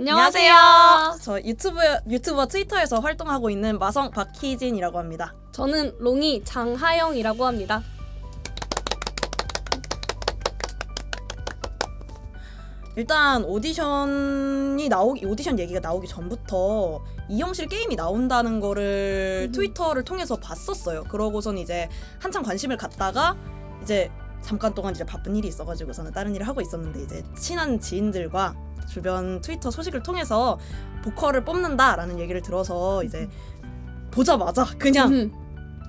안녕하세요. 저 유튜브 유튜버 트위터에서 활동하고 있는 마성 박희진이라고 합니다. 저는 롱이 장하영이라고 합니다. 일단 오디션이 나오기 오디션 얘기가 나오기 전부터 이영실 게임이 나온다는 거를 음. 트위터를 통해서 봤었어요. 그러고선 이제 한참 관심을 갖다가 이제 잠깐 동안 이제 바쁜 일이 있어가지고 저는 다른 일을 하고 있었는데 이제 친한 지인들과 주변 트위터 소식을 통해서 보컬을 뽑는다라는 얘기를 들어서 이제 보자마자 그냥 음,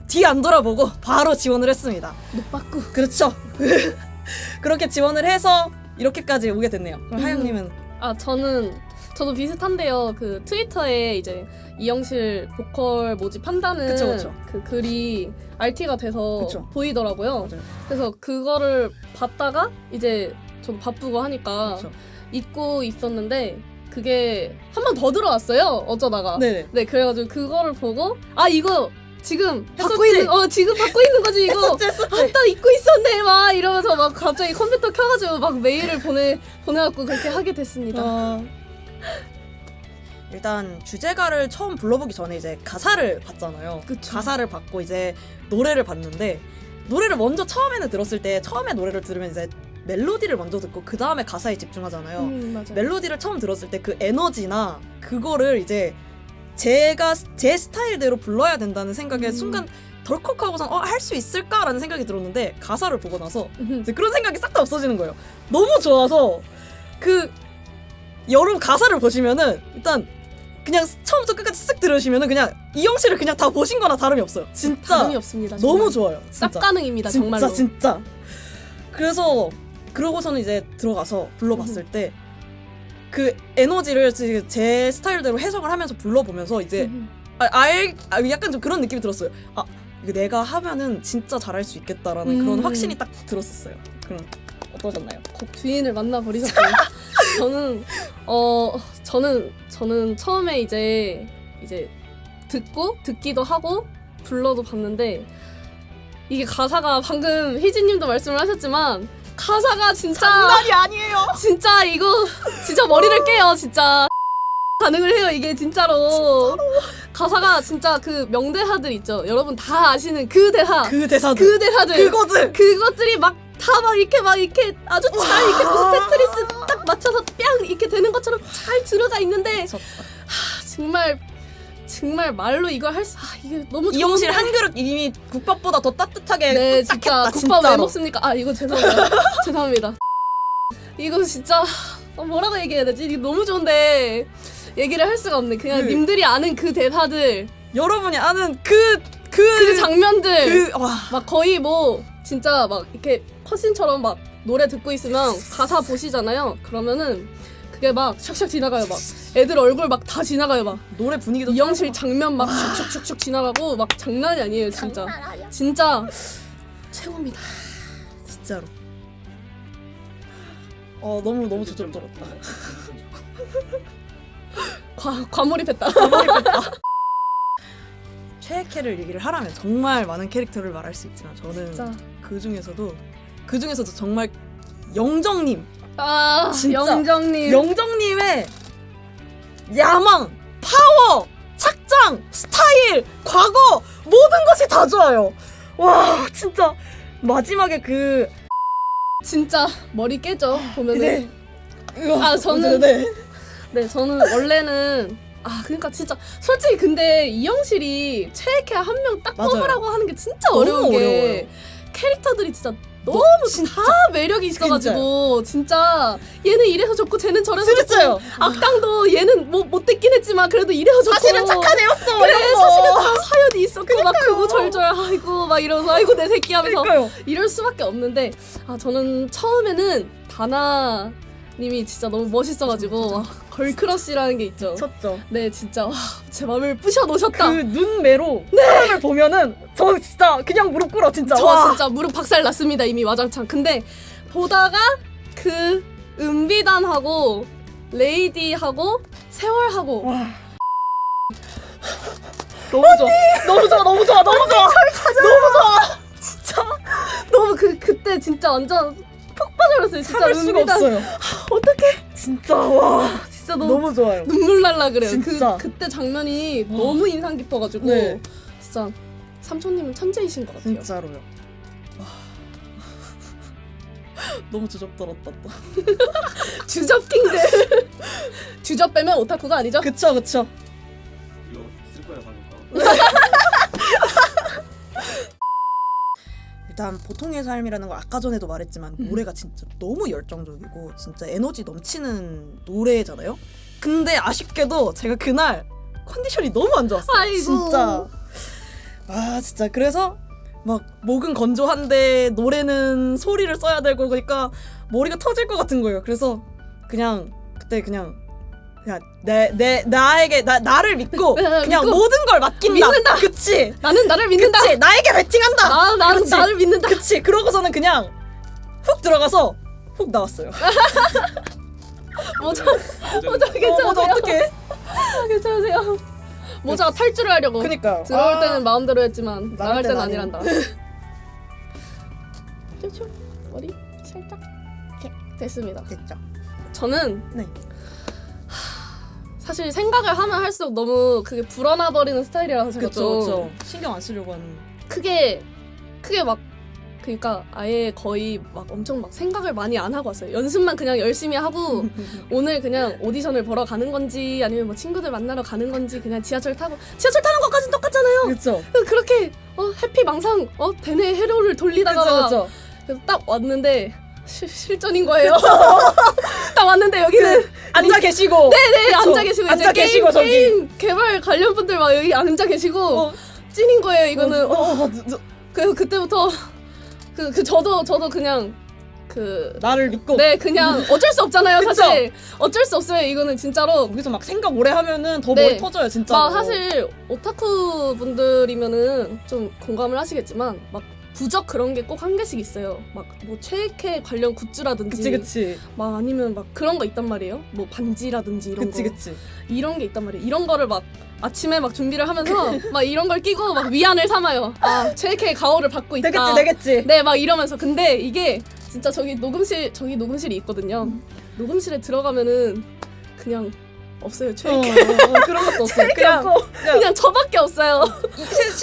뒤안 돌아보고 바로 지원을 했습니다. 노빠꾸. 그렇죠. 그렇게 지원을 해서 이렇게까지 오게 됐네요. 그럼 음. 하영님은 아 저는 저도 비슷한데요. 그 트위터에 이제 이영실 보컬 모집한다는 그쵸, 그쵸. 그 글이 RT가 돼서 그쵸. 보이더라고요. 맞아요. 그래서 그거를 봤다가 이제 저도 바쁘고 하니까. 잊고 있었는데 그게 한 번 더 들어왔어요. 어쩌다가. 네네. 네, 그래가지고 그거를 보고 아 이거 지금 받고? 있는 어 지금 받고 있는 거지 이거. 아따 잊고 있었네 막 이러면서 막 갑자기 컴퓨터 켜가지고 막 메일을 보내 보내갖고 그렇게 하게 됐습니다. 어... 일단 주제가를 처음 불러보기 전에 이제 가사를 봤잖아요. 그쵸. 가사를 받고 이제 노래를 봤는데 노래를 먼저 처음에는 들었을 때 처음에 노래를 들으면 이제 멜로디를 먼저 듣고 그 다음에 가사에 집중하잖아요. 음. 멜로디를 처음 들었을 때 그 에너지나 그거를 이제 제가 제 스타일대로 불러야 된다는 생각에 음. 순간 덜컥 하고선 어, 할 수 있을까라는 생각이 들었는데 가사를 보고 나서 음, 그런 생각이 싹 다 없어지는 거예요. 너무 좋아서 그 여러분 가사를 보시면은 일단 그냥 처음부터 끝까지 쓱 들으시면은 그냥 이영 씨를 그냥 다 보신 거나 다름이 없어요. 진짜 다름이 없습니다. 너무 정말. 좋아요. 싹 진짜. 가능입니다. 진짜 정말로. 진짜. 그래서 그러고서는 이제 들어가서 불러봤을 음. 때그 에너지를 제- 제 스타일대로 해석을 하면서 불러보면서 이제 음, 아, 알 아, 약간 좀 그런 느낌이 들었어요. 아 내가 하면은 진짜 잘할 수 있겠다라는 그런 음. 확신이 딱 들었었어요. 그럼 어떠셨나요? 곡 주인을 만나 버리셨어요. 저는 어 저는 저는 처음에 이제 이제 듣고 듣기도 하고 불러도 봤는데 이게 가사가 방금 희진님도 말씀을 하셨지만 가사가 진짜 아니에요. 진짜 이거 진짜 머리를 깨요 진짜. 가능을 해요 이게 진짜로. 가사가 진짜 그 명대사들 있죠. 여러분 다 아시는 그 대사. 그 대사들, 그 대사들. 그거들. 그것들이 막다막 이렇게 막 이렇게 아주 잘 이렇게 무슨 테트리스 딱 맞춰서 뺨 이렇게 되는 것처럼 잘 들어가 있는데. 아, 정말 정말 말로 이걸 할수 아 이게 너무 좋은데. 한 그릇 이미 국밥보다 더 따뜻하게 네딱 진짜 국밥 왜 진짜로. 먹습니까? 아 이거 죄송합니다 죄송합니다 이거 진짜 어, 뭐라고 얘기해야 되지? 이게 너무 좋은데 얘기를 할 수가 없네 그냥 그- 님들이 아는 그 대사들 여러분이 아는 그 그 그 장면들 그, 와막 거의 뭐 진짜 막 이렇게 컷신처럼 막 노래 듣고 있으면 가사 보시잖아요 그러면은 그게 막 샥샥 지나가요 막. 애들 얼굴 막 다 지나가요 막. 노래 분위기도 이영실 장면 막 슉슉슉슉 지나가고 막 장난이 아니에요 진짜. 진짜. 최고입니다. 진짜로. 어 너무 너무 저절스럽다. 과, 과몰입했다. 최애캐를 얘기를 하라면 정말 많은 캐릭터를 말할 수 있지만 저는 진짜. 그 중에서도 그 중에서도 정말 영정님, 아. 영정님 영정님의 야망, 파워, 착장, 스타일, 과거 모든 것이 다 좋아요. 와 진짜 마지막에 그 진짜 머리 깨져 보면은 이제 아, 저는- 네. 네 저는 원래는 아 그러니까 진짜 솔직히 근데 이영실이 최애캐 한 명 딱. 뽑으라고 하는 게 진짜 어려운 게 어려워요. 캐릭터들이 진짜 너- 너무 진짜 다 매력이 있어가지고 진짜 얘는 이래서 좋고 쟤는 저래서 좋고 진짜요. 악당도 얘는 뭐 못됐긴 했지만 그래도 이래서 좋고 사실은 착한 애였어. 그래. 사실은 다 사연이 있었고 막 크고 절절 아이고 막 이러면서 아이고 내 새끼 하면서 그러니까요. 이럴 수밖에 없는데 아 저는 처음에는 다나 님이 진짜 너무 멋있어가지고 와, 걸크러쉬라는 게 있죠. 쳤죠. 네 진짜 와, 제 마음을 부셔 놓으셨다. 그 눈매로 사람을 보면은 저 진짜 그냥 무릎 꿇어 진짜. 저 와. 진짜 무릎 박살 났습니다 이미 와장창. 근데 보다가 그 은비단하고 레이디하고 세월하고 와. 너무 좋아. 너무 좋아. 너무 좋아. 너무 좋아. 너무 좋아. 진짜 너무 그 그때 진짜 완전 푹 빠져버렸어요. 진짜 참을 수가 은비단 없어요. 어떡해 진짜 와. 진짜 너무, 너무 좋아요. 눈물 날라 그래요. 진짜. 그 그때 장면이 와. 너무 인상 깊어가지고 네. 진짜 삼촌님은 천재이신 것 같아요. 진짜로요. 와. 너무 주접들었다 또. 주접 킹들. 주접 빼면 오타쿠가 아니죠? 그쵸 그쵸. 일단 보통의 삶이라는 걸 아까 전에도 말했지만 음. 노래가 진짜 너무 열정적이고 진짜 에너지 넘치는 노래잖아요. 근데 아쉽게도 제가 그날 컨디션이 너무 안 좋았어요. 아이고. 진짜. 아 진짜 그래서 막 목은 건조한데 노래는 소리를 써야 되고 그러니까 머리가 터질 것 같은 거예요. 그래서 그냥 그때 그냥 그냥 내 내 나에게 나 나를 믿고 네, 그냥 믿고. 모든 걸 맡긴다. 믿는다. 그치. 나는 나를 믿는다. 그치. 나에게 베팅한다. 나 나는 그치. 나를 믿는다. 그치 그러고서는 그냥 훅 들어가서 훅 나왔어요. 모자 모자 어, 괜찮으세요? 맞아 어떡해? 괜찮으세요? 모자가 탈출을 하려고 그니까요. 들어올 아, 때는 마음대로 했지만 나갈 때는 아니란다. 머리 살짝 이렇게 됐습니다. 됐죠. 저는 네. 하, 사실 생각을 하면 할수록 너무 그게 불어나 버리는 스타일이라서 제가 그쵸 좀 그쵸. 신경 안 쓰려고 하는. 크게 크게 막 그러니까 아예 거의 막 엄청 막 생각을 많이 안 하고 왔어요. 연습만 그냥 열심히 하고 오늘 그냥 오디션을 보러 가는 건지 아니면 뭐 친구들 만나러 가는 건지 그냥 지하철 타고 지하철 타는 것까지는 똑같잖아요. 그쵸. 그렇게 어 해피 망상 어 대뇌 회로를 돌리다가 그쵸 막 그쵸. 그래서 딱 왔는데 실, 실전인 거예요. 딱 왔는데 여기는 앉아 계시고. 네네 그쵸. 앉아 계시고 앉아 게임, 계시고, 저기. 게임 개발 관련 분들 막 여기 앉아 계시고 어, 찐인 거예요 이거는. 어, 어, 어, 저- 그래서 그때부터 그, 그 저도 저도 그냥 그 나를 믿고. 네 그냥 어쩔 수 없잖아요? 사실 어쩔 수 없어요 이거는 진짜로 거기서 막 생각 오래 하면은 더 네. 머리 터져요 진짜. 막 사실 오타쿠 분들이면은 좀 공감을 하시겠지만 막 부적 그런 게 꼭 한 개씩 있어요 막 뭐 체육회 관련 굿즈라든지 그치 그치. 막 아니면 막 그런 거 있단 말이에요 뭐 반지라든지 이런 그치 거 그치. 이런 게 있단 말이에요 이런 거를 막 아침에 막 준비를 하면서 막 이런 걸 끼고 막 위안을 삼아요 아 체육회 가오를 받고 있다 되겠지 되겠지. 네, 막 이러면서 근데 이게 진짜 저기 녹음실 저기 녹음실이 있거든요. 녹음실에 들어가면은 그냥 없어요. 어, 최애 어, 그런 것도 없어. 그냥 그냥 그냥 저밖에 없어요.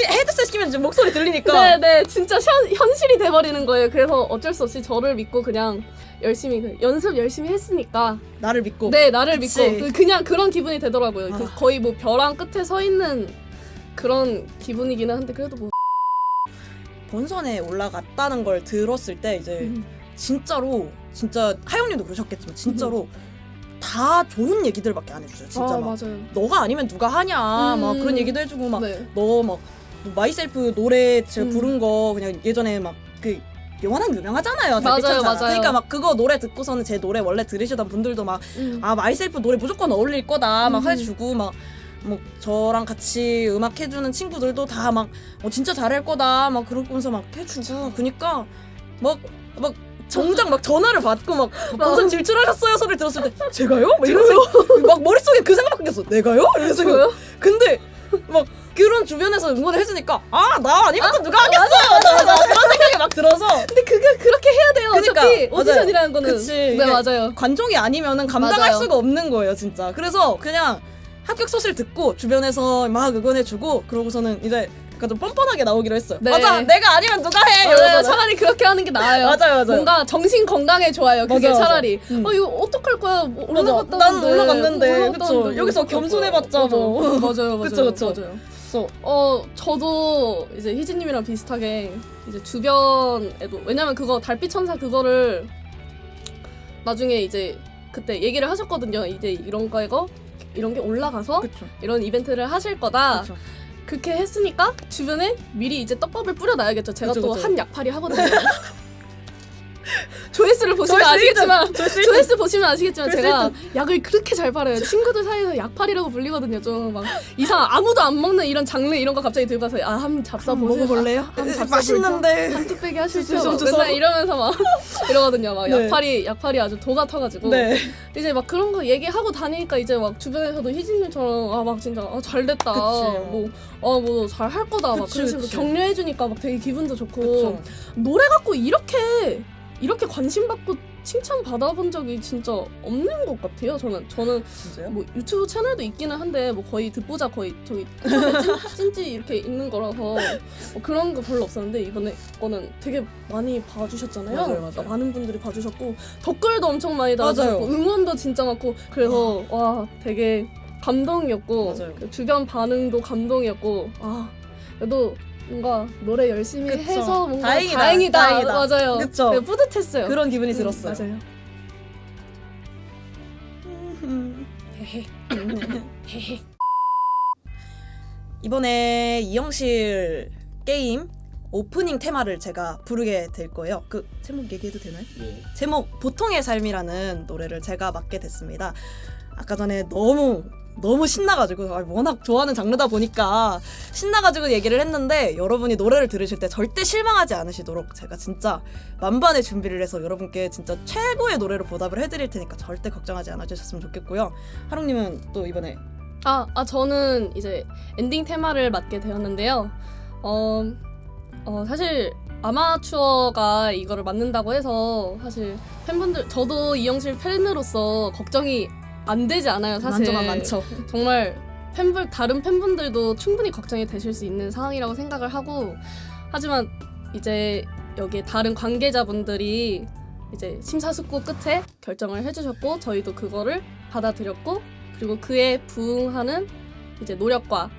헤드셋 끼면 지금 목소리 들리니까. 네, 네, 진짜 현, 현실이 돼버리는 거예요. 그래서 어쩔 수 없이 저를 믿고 그냥 열심히 그 연습 열심히 했으니까 나를 믿고. 네 나를 그치. 믿고 그- 그냥 그런 기분이 되더라고요. 그 아. 거의 뭐 벼랑 끝에 서 있는 그런 기분이기는 한데 그래도 뭐 본선에 올라갔다는 걸 들었을 때 이제 음. 진짜로 진짜 하영님도 그러셨겠지만 진짜로 다 좋은 얘기들밖에 안 해주세요. 진짜 아 막 맞아요. 너가 아니면 누가 하냐 막 음. 그런 얘기도 해주고 막 네. 너 막 Myself 노래 제가 음. 부른 거 그냥 예전에 막 그 영화는 유명하잖아요. 맞아요. 맞아요. 그러니까 막 그거 노래 듣고서는 제 노래 원래 들으시던 분들도 막 음. 아 Myself 노래 무조건 어울릴 거다 막 음. 해주고 막 뭐 저랑 같이 음악 해주는 친구들도 다 막 어, 진짜 잘할 거다 막 그러면서 막 해주고 그니까 막막 정작 막 전화를 받고 막 본선 진출하셨어요 소리를 들었을 때 제가요? 막 이러면서 막 머릿속에 그 생각밖에 없어 내가요? 이러면서 저요? 근데 막 그런 주변에서 응원을 해주니까 아 나 아니면 또 누가 하겠어 맞아, 맞아, 그런 생각이 막 들어서 근데 그게 그렇게 해야 돼요. 그러니까, 어차피. 오디션이라는 거는. 그치, 네 맞아요. 관종이 아니면은 감당할 맞아요. 수가 없는 거예요, 진짜. 그래서 그냥 합격 소식을 듣고 주변에서 막 응원해주고 그러고서는 이제 약간 좀 뻔뻔하게 나오기로 했어요. 네. 맞아, 내가 아니면 누가 해. 맞아요. 차라리 그렇게 하는 게 나아요. 맞아요, 맞아요. 뭔가 정신 건강에 좋아요. 그게 맞아, 맞아. 차라리. 음. 어 이거 어떡할 거야? 뭐 맞아. 올라갔다는데. 난 올라갔는데. 뭐 여기서 겸손해봤자. 뭐. 맞아요, 맞아요, 그쵸, 그쵸. 맞아요. 그래서 어 저도 이제 희진님이랑 비슷하게 이제 주변에도 왜냐면 그거 달빛 천사 그거를 나중에 이제 그때 얘기를 하셨거든요. 이제 이런 거이거 이런 게 올라가서 그쵸. 이런 이벤트를 하실 거다. 그쵸. 그렇게 했으니까 주변에 미리 이제 떡밥을 뿌려놔야겠죠. 제가 또. 한 약팔이 하거든요. 조회수를 보시면 조회수 아시겠지만 조회수 조회수 보시면 아시겠지만 조회수 제가 약을 그렇게 잘 팔아요. 친구들 사이에서 약팔이라고 불리거든요. 좀 막 이상 아무도 안 먹는 이런 장르 이런 거 갑자기 들고 가서 아 한번 잡사 한번 보세요. 먹어볼래요? 맛있는데. 한 뚝배기 하시죠. 주소, 막 주소. 맨날 이러면서 막 이러거든요. 막 네. 약팔이 약팔이 아주 도가 터가지고 네. 이제 막 그런 거 얘기하고 다니니까 이제 막 주변에서도 희진님처럼 아 막 진짜 아, 잘 됐다 그치. 뭐어 뭐 잘 할 거다 막 그치, 그런 식으로 그치. 격려해 주니까 막 되게 기분도 좋고 그쵸. 노래 갖고 이렇게 이렇게 관심 받고 칭찬 받아본 적이 진짜 없는 것 같아요. 저는 저는 진짜요? 뭐 유튜브 채널도 있기는 한데 뭐 거의 듣보자 거의 저기 찐, 찐찌 이렇게 있는 거라서 뭐 그런 거 별로 없었는데 이번에 거는 되게 많이 봐주셨잖아요. 맞아요, 맞아요. 그러니까 많은 분들이 봐주셨고 댓글도 엄청 많이 달아주셨고 맞아요. 응원도 진짜 많고 그래서 와 되게 감동이었고 맞아요. 그 주변 반응도 감동이었고 아 그래도 뭔가 노래 열심히 그쵸. 해서 뭔가 다행이다, 다행이다, 다행이다. 맞아요. 그쵸. 네, 뿌듯했어요. 그런 기분이 음, 들었어요. 맞아요. 이번에 이영실 게임 오프닝 테마를 제가 부르게 될 거예요. 그 제목 얘기해도 되나요? 예. 제목 보통의 삶이라는 노래를 제가 맡게 됐습니다. 아까 전에 너무 너무 신나가지고 아, 워낙 좋아하는 장르다 보니까 신나가지고 얘기를 했는데 여러분이 노래를 들으실 때 절대 실망하지 않으시도록 제가 진짜 만반의 준비를 해서 여러분께 진짜 최고의 노래로 보답을 해드릴 테니까 절대 걱정하지 않아주셨으면 좋겠고요. 하롱님은 또 이번에 아, 아 저는 이제 엔딩 테마를 맡게 되었는데요. 어, 어 사실 아마추어가 이거를 맡는다고 해서 사실 팬분들 저도 이영실 팬으로서 걱정이 안 되지 않아요. 사실 만져만 많죠. 정말 팬분 다른 팬분들도 충분히 걱정이 되실 수 있는 상황이라고 생각을 하고 하지만 이제 여기에 다른 관계자분들이 이제 심사숙고 끝에 결정을 해주셨고 저희도 그거를 받아들였고 그리고 그에 부응하는 이제 노력과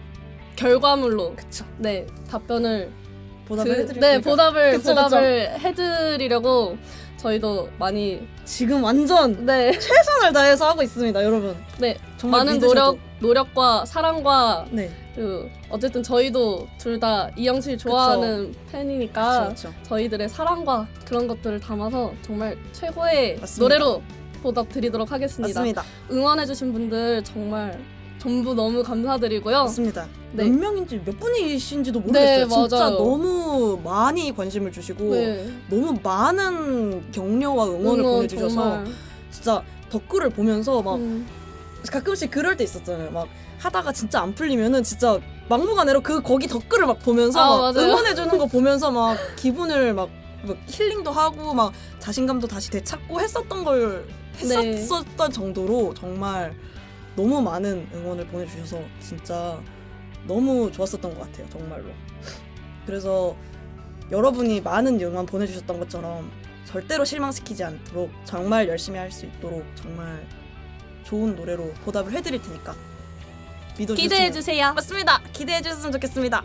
결과물로 그쵸. 네 답변을 보답을 드- 해드릴 네. 보답을 그쵸, 보답을 해드리려고 저희도 많이 지금 완전 네 최선을 다해서 하고 있습니다, 여러분. 네, 정말 많은 믿으셔도. 노력 노력과 사랑과 네, 그 어쨌든 저희도 둘 다 이영실 좋아하는 팬이니까 그렇죠. 저희들의 사랑과 그런 것들을 담아서 정말 최고의 맞습니다. 노래로 보답 드리도록 하겠습니다. 맞습니다. 응원해주신 분들 정말 전부 너무 감사드리고요. 맞습니다. 네. 몇 명인지 몇 분이신지도 네, 모르겠어요. 진짜 맞아요. 너무 많이 관심을 주시고 네, 너무 많은 격려와 응원을 응원 보내주셔서 정말. 진짜 댓글을 보면서 막 음, 가끔씩 그럴 때 있었잖아요. 막 하다가 진짜 안 풀리면은 진짜 막무가내로 그 거기 댓글을 막 보면서 아, 막 맞아요. 응원해 주는 거 보면서 막 기분을 막, 막 힐링도 하고 막 자신감도 다시 되찾고 했었던 걸 네. 했었던 정도로 정말 너무 많은 응원을 보내주셔서 진짜 너무 좋았었던 것 같아요. 정말로. 그래서 여러분이 많은 응원 보내주셨던 것처럼 절대로 실망시키지 않도록 정말 열심히 할 수 있도록 정말 좋은 노래로 보답을 해드릴 테니까 믿어주세요. 기대해 주세요. 맞습니다. 기대해 주셨으면 좋겠습니다.